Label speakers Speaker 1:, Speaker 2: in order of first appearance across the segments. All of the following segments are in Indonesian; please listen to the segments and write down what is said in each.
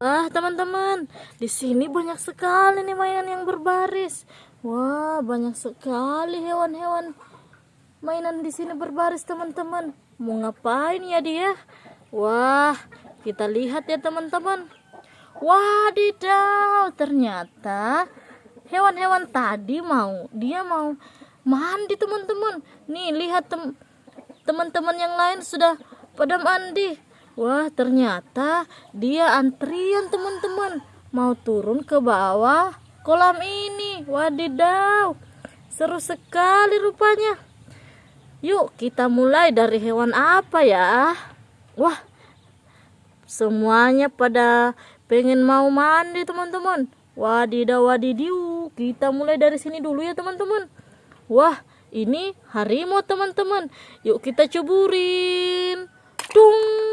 Speaker 1: Ah, teman-teman, di sini banyak sekali nih mainan yang berbaris. Wah, banyak sekali hewan-hewan mainan di sini berbaris, teman-teman. Mau ngapain ya dia? Wah, kita lihat ya, teman-teman. Wadidaw, ternyata hewan-hewan tadi mau, dia mau mandi, teman-teman. Nih, lihat teman-teman yang lain sudah pada mandi. Wah, ternyata dia antrian teman-teman. Mau turun ke bawah kolam ini. Wadidaw. Seru sekali rupanya. Yuk, kita mulai dari hewan apa ya? Wah, semuanya pada pengen mau mandi teman-teman. Wadidaw wadidiu. Kita mulai dari sini dulu ya teman-teman. Wah, ini harimau teman-teman. Yuk kita ceburin. Dung.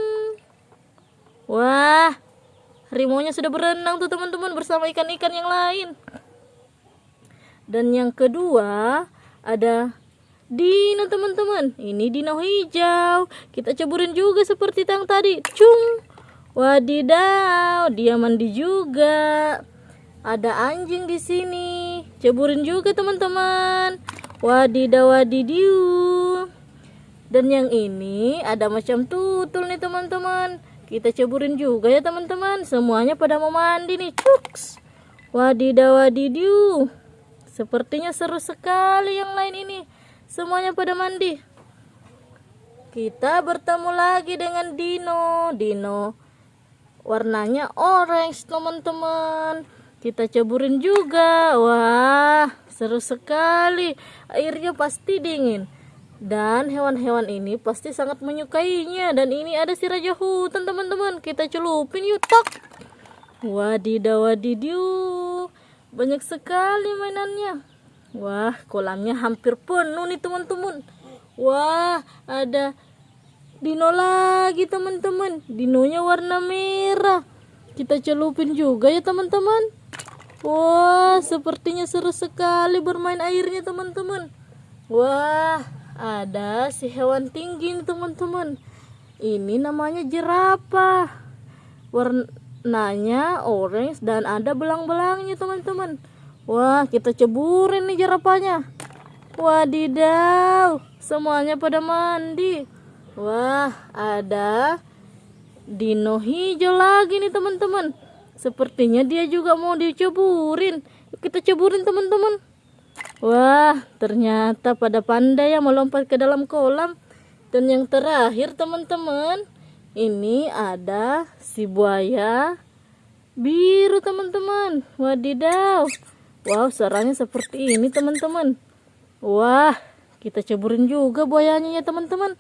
Speaker 1: Wah, harimaunya sudah berenang tuh teman-teman bersama ikan-ikan yang lain. Dan yang kedua ada dino teman-teman. Ini dino hijau. Kita ceburin juga seperti yang tadi. Cung. Wadidaw, dia mandi juga. Ada anjing di sini. Ceburin juga teman-teman. Wadidaw wadidiu. Dan yang ini ada macam tutul nih teman-teman kita ceburin juga ya teman-teman. Semuanya pada mau mandi nih cuks. Wadidaw wadidiu sepertinya seru sekali yang lain ini. Semuanya pada mandi. Kita bertemu lagi dengan Dino. Dino warnanya orange teman-teman. Kita ceburin juga. Wah seru sekali. Airnya pasti dingin dan hewan-hewan ini pasti sangat menyukainya. Dan ini ada si raja hutan teman-teman. Kita celupin yuk tak wadidaw wadidiu banyak sekali mainannya. Wah kolamnya hampir penuh nih teman-teman. Wah ada dino lagi teman-teman. Dinonya warna merah. Kita celupin juga ya teman-teman. Wah sepertinya seru sekali bermain airnya teman-teman. Wah ada si hewan tinggi nih teman-teman. Ini namanya jerapah. Warnanya orange dan ada belang-belangnya teman-teman. Wah kita ceburin nih jerapahnya. Wadidaw semuanya pada mandi. Wah ada dino hijau lagi nih teman-teman. Sepertinya dia juga mau diceburin. Kita ceburin teman-teman Wah, ternyata pada pandai yang melompat ke dalam kolam. Dan yang terakhir teman-teman, ini ada si buaya biru teman-teman. Wadidaw. Wow, sarangnya seperti ini teman-teman. Wah, kita ceburin juga buayanya ya teman-teman.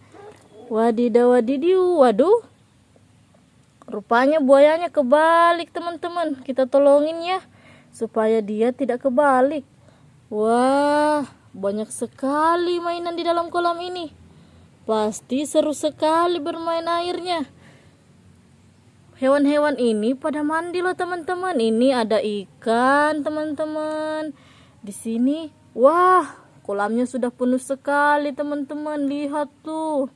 Speaker 1: Wadidaw wadidiu. Waduh. Rupanya buayanya kebalik teman-teman. Kita tolongin ya supaya dia tidak kebalik. Wah, banyak sekali mainan di dalam kolam ini. Pasti seru sekali bermain airnya. Hewan-hewan ini pada mandi loh teman-teman. Ini ada ikan teman-teman. Di sini, wah, kolamnya sudah penuh sekali teman-teman. Lihat tuh.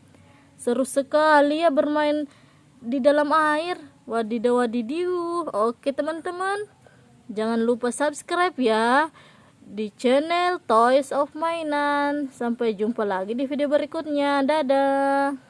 Speaker 1: Seru sekali ya bermain di dalam air. Wadidaw wadidiu. Oke teman-teman. Jangan lupa subscribe ya di channel Toys of Mainan. Sampai jumpa lagi di video berikutnya. Dadah.